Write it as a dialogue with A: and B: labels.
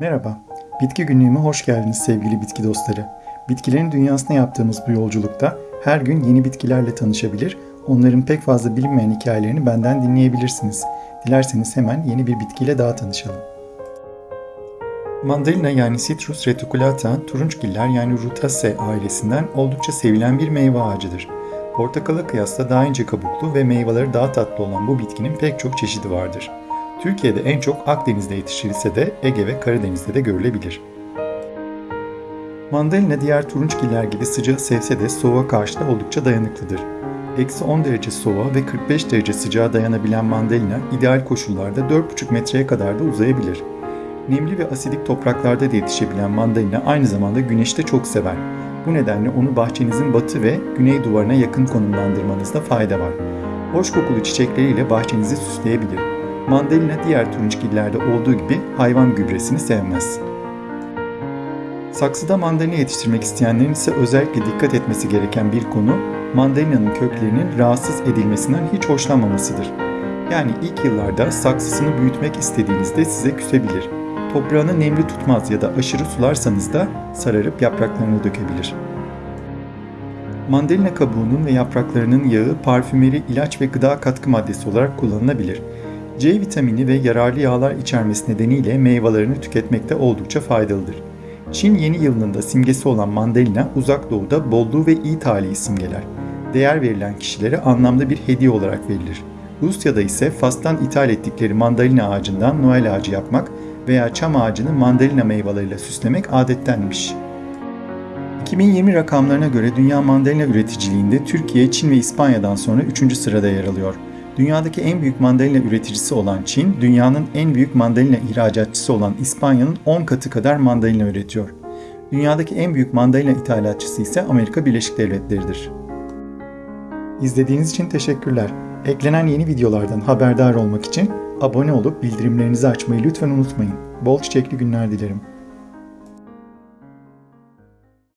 A: Merhaba, Bitki Günlüğü'me hoş geldiniz sevgili bitki dostları. Bitkilerin dünyasına yaptığımız bu yolculukta her gün yeni bitkilerle tanışabilir, onların pek fazla bilinmeyen hikayelerini benden dinleyebilirsiniz. Dilerseniz hemen yeni bir bitkiyle daha tanışalım. Mandalina yani Citrus reticulata, turunçgiller yani Rutaceae ailesinden oldukça sevilen bir meyve ağacıdır. Portakala kıyasla daha ince kabuklu ve meyveleri daha tatlı olan bu bitkinin pek çok çeşidi vardır. Türkiye'de en çok Akdeniz'de yetiştirilse de Ege ve Karadeniz'de de görülebilir. Mandalina diğer turunçgiller gibi sıcağı sevse de soğuğa karşı da oldukça dayanıklıdır. Eksi 10 derece soğuğa ve 45 derece sıcağa dayanabilen mandalina ideal koşullarda 4,5 metreye kadar da uzayabilir. Nemli ve asidik topraklarda da yetişebilen mandalina aynı zamanda güneşte çok sever. Bu nedenle onu bahçenizin batı ve güney duvarına yakın konumlandırmanızda fayda var. Hoş kokulu çiçekleriyle bahçenizi süsleyebilir. Mandalina diğer turunçgillerde olduğu gibi hayvan gübresini sevmez. Saksıda mandalina yetiştirmek isteyenlerin ise özellikle dikkat etmesi gereken bir konu mandalina'nın köklerinin rahatsız edilmesinden hiç hoşlanmamasıdır. Yani ilk yıllarda saksısını büyütmek istediğinizde size küsebilir. Toprağını nemli tutmaz ya da aşırı sularsanız da sararıp yapraklarını dökebilir. Mandalina kabuğunun ve yapraklarının yağı parfümeri, ilaç ve gıda katkı maddesi olarak kullanılabilir. C vitamini ve yararlı yağlar içermesi nedeniyle meyvelerini tüketmekte oldukça faydalıdır. Çin yeni yılının da simgesi olan mandalina uzak doğuda bolluğu ve iyi talihi simgeler. Değer verilen kişilere anlamlı bir hediye olarak verilir. Rusya'da ise Fas'tan ithal ettikleri mandalina ağacından Noel ağacı yapmak veya çam ağacını mandalina meyveleriyle süslemek adettenmiş. 2020 rakamlarına göre dünya mandalina üreticiliğinde Türkiye, Çin ve İspanya'dan sonra 3. sırada yer alıyor. Dünyadaki en büyük mandalina üreticisi olan Çin, dünyanın en büyük mandalina ihracatçısı olan İspanya'nın 10 katı kadar mandalina üretiyor. Dünyadaki en büyük mandalina ithalatçısı ise Amerika Birleşik Devletleri'dir. İzlediğiniz için teşekkürler. Eklenen yeni videolardan haberdar olmak için abone olup bildirimlerinizi açmayı lütfen unutmayın. Bol çiçekli günler dilerim.